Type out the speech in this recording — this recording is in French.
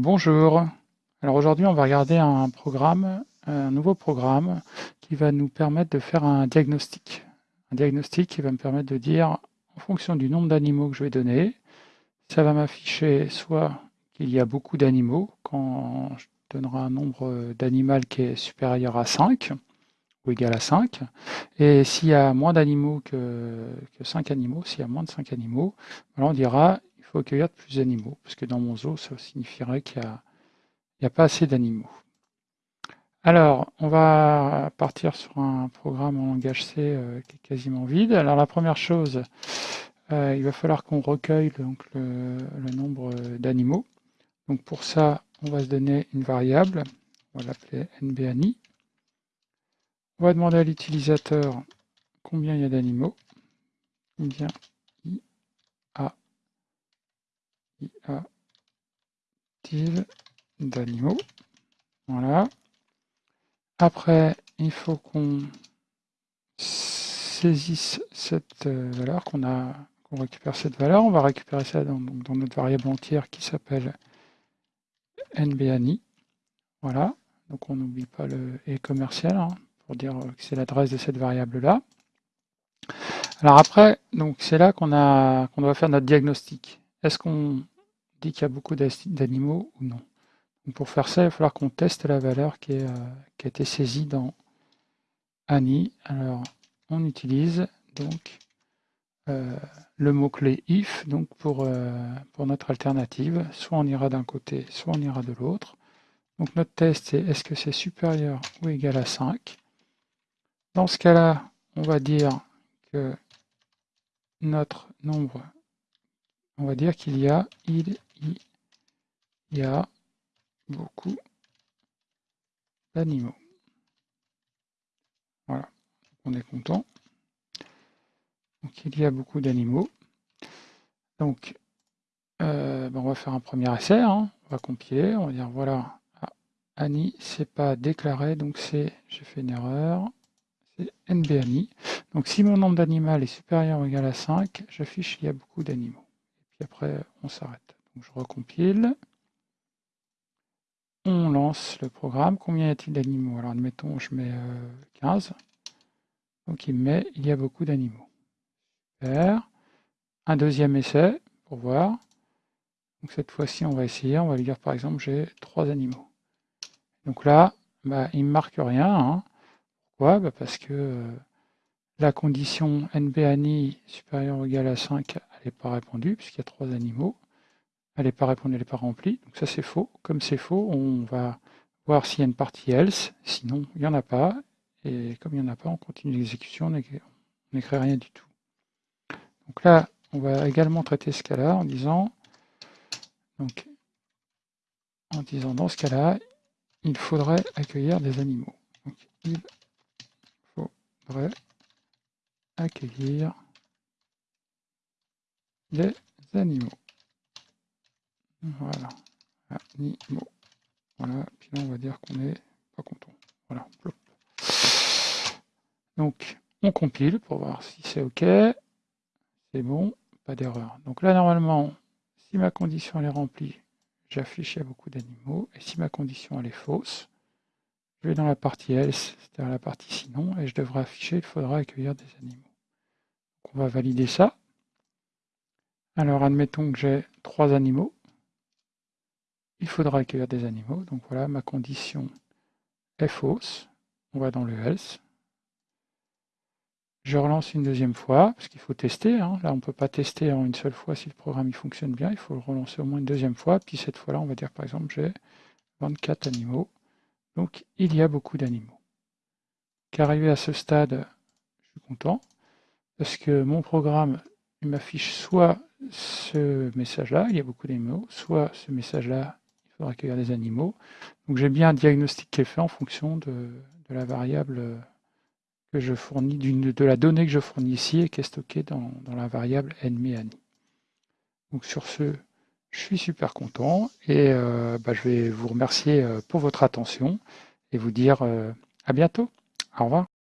Bonjour. Alors aujourd'hui, on va regarder un programme, un nouveau programme qui va nous permettre de faire un diagnostic. Un diagnostic qui va me permettre de dire, en fonction du nombre d'animaux que je vais donner, ça va m'afficher soit qu'il y a beaucoup d'animaux, quand je donnerai un nombre d'animaux qui est supérieur à 5, ou égal à 5, et s'il y a moins d'animaux que, que 5 animaux, s'il y a moins de 5 animaux, on dira faut accueillir plus d'animaux, parce que dans mon zoo, ça signifierait qu'il n'y a, pas assez d'animaux. Alors, on va partir sur un programme en langage C euh, qui est quasiment vide. Alors la première chose, euh, il va falloir qu'on recueille donc, le, nombre d'animaux. Donc pour ça, on va se donner une variable, on va l'appeler nbani. On va demander à l'utilisateur combien il y a d'animaux. A d'animaux? Voilà. Après, il faut qu'on saisisse cette euh, valeur, qu'on a qu'on récupère cette valeur. On va récupérer ça dans, notre variable entière qui s'appelle nbani. Voilà. Donc on n'oublie pas le et commercial hein, pour dire que c'est l'adresse de cette variable-là. Alors après, donc c'est là qu'on a qu'on doit faire notre diagnostic. Est-ce qu'on dit qu'il y a beaucoup d'animaux ou non? Pour faire ça, il va falloir qu'on teste la valeur qui, euh, a été saisie dans Annie. Alors, on utilise donc euh, le mot-clé if donc pour, euh, pour notre alternative. Soit on ira d'un côté, soit on ira de l'autre. Donc notre test, c'est est-ce que c'est supérieur ou égal à 5 Dans ce cas-là, on va dire que notre nombre on va dire qu'il y a, il, y a beaucoup d'animaux. Voilà, on est content. Donc il y a beaucoup d'animaux. Donc euh, ben, on va faire un premier essai, hein. on va compiler, on va dire voilà, ah, Annie c'est pas déclaré, donc c'est, j'ai fait une erreur, c'est NBANI. Donc si mon nombre d'animaux est supérieur ou égal à 5, j'affiche il y a beaucoup d'animaux après on s'arrête. je recompile. On lance le programme. Combien y a-t-il d'animaux? Alors admettons, je mets 15. Euh, Donc il met, il y a beaucoup d'animaux. Super. Un deuxième essai pour voir. Donc cette fois-ci, on va essayer. On va lui dire par exemple, j'ai trois animaux. Donc là, bah, il ne marque rien. Hein. Pourquoi? Bah, Parce que euh, la condition NBANI supérieure ou égale à 5 elle n'est pas répondue puisqu'il y a trois animaux. Elle n'est pas répondue, elle n'est pas remplie. Donc ça c'est faux. Comme c'est faux, on va voir s'il y a une partie else. Sinon, il n'y en a pas. Et comme il n'y en a pas, on continue l'exécution, on n'écrit rien du tout. Donc là, on va également traiter ce cas-là en disant, donc, en disant dans ce cas-là, il faudrait accueillir des animaux. Donc, il faudrait accueillir des animaux. Voilà. Animaux. Voilà. Puis là, on va dire qu'on est pas content. Voilà. Donc, on compile pour voir si c'est OK. C'est bon. Pas d'erreur. Donc là, normalement, si ma condition est remplie, j'affiche beaucoup d'animaux. Et si ma condition est fausse, je vais dans la partie else, c'est-à-dire la partie sinon, et je devrais afficher il faudra accueillir des animaux. On va valider ça. Alors, admettons que j'ai trois animaux. Il faudra accueillir des animaux. Donc voilà, ma condition est fausse. On va dans le else. Je relance une deuxième fois, parce qu'il faut tester. Hein. Là, on ne peut pas tester en une seule fois si le programme il fonctionne bien. Il faut le relancer au moins une deuxième fois. Puis cette fois-là, on va dire par exemple, j'ai 24 animaux. Donc, il y a beaucoup d'animaux. Qu'arrivé à ce stade, je suis content, parce que mon programme m'affiche soit ce message-là, il y a beaucoup d'animaux, soit ce message-là, il faudra accueillir des animaux. Donc j'ai bien un diagnostic qui est fait en fonction de, la variable que je fournis, de la donnée que je fournis ici et qui est stockée dans, la variable nMeAni. Donc sur ce, je suis super content et euh, bah, je vais vous remercier euh, pour votre attention et vous dire euh, à bientôt. Au revoir.